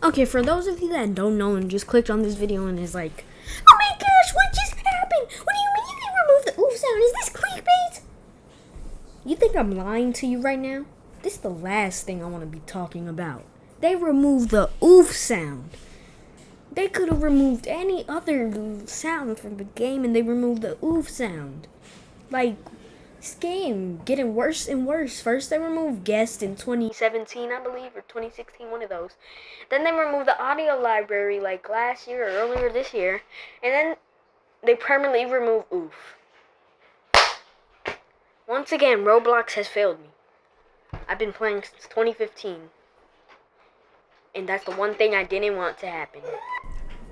Okay, for those of you that don't know and just clicked on this video and is like, oh my gosh, what just happened? What do you mean they removed the oof sound? Is this clickbait? You think I'm lying to you right now? This is the last thing I want to be talking about. They removed the oof sound. They could have removed any other sound from the game and they removed the oof sound. Like, this game getting worse and worse. First they removed guest in 2017, I believe, or 2016, one of those. Then they removed the audio library like last year or earlier this year. And then they permanently removed oof. Once again, Roblox has failed me. I've been playing since 2015. And that's the one thing I didn't want to happen.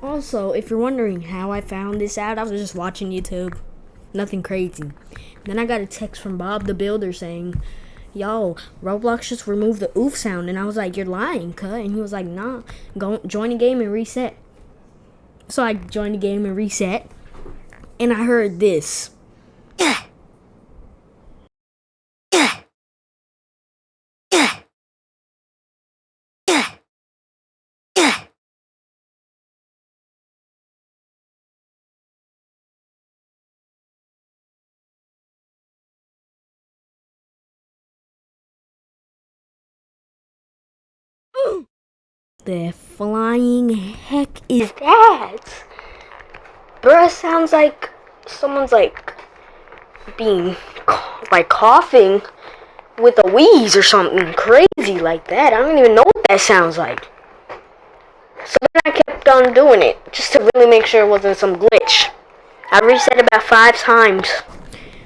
Also, if you're wondering how I found this out, I was just watching YouTube. Nothing crazy. Then I got a text from Bob the Builder saying, Yo, Roblox just removed the oof sound. And I was like, You're lying, cut. And he was like, Nah, go join the game and reset. So I joined the game and reset. And I heard this. The flying heck is that? Bruh, sounds like someone's like being like coughing with a wheeze or something crazy like that. I don't even know what that sounds like. So then I kept on doing it just to really make sure it wasn't some glitch. I reset about five times.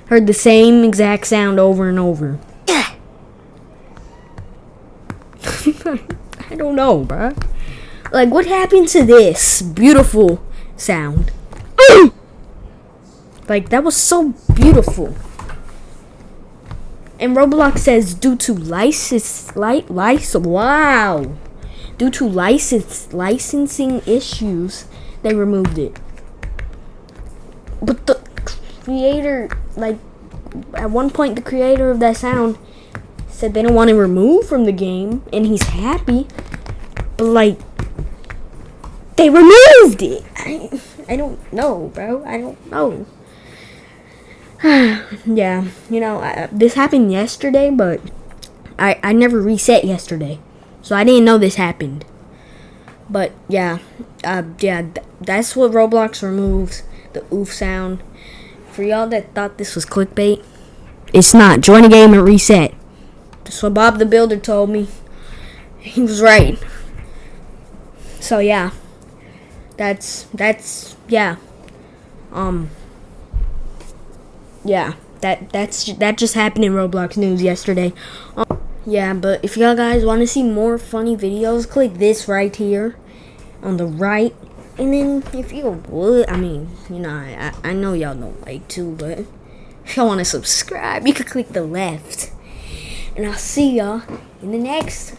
Heard the same exact sound over and over. I don't know, bruh. Like, what happened to this beautiful sound? like, that was so beautiful. And Roblox says due to license, light, license, wow. Due to license, licensing issues, they removed it. But the creator, like, at one point, the creator of that sound said they don't want to remove from the game, and he's happy. But like, they removed it. I, I don't know, bro. I don't know. yeah, you know, I, this happened yesterday, but I I never reset yesterday, so I didn't know this happened. But yeah, uh, yeah, th that's what Roblox removes the oof sound. For y'all that thought this was clickbait, it's not. Join the game and reset. That's what Bob the Builder told me. He was right. So yeah. That's that's yeah. Um yeah, that that's that just happened in Roblox news yesterday. Um, yeah, but if y'all guys want to see more funny videos, click this right here on the right. And then if you would, I mean, you know, I, I know y'all don't like to, but if y'all want to subscribe, you could click the left. And I'll see y'all in the next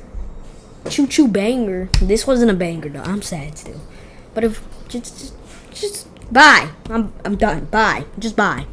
choo choo banger. This wasn't a banger though. I'm sad still. But if just just, just bye. I'm I'm done. Bye. Just bye.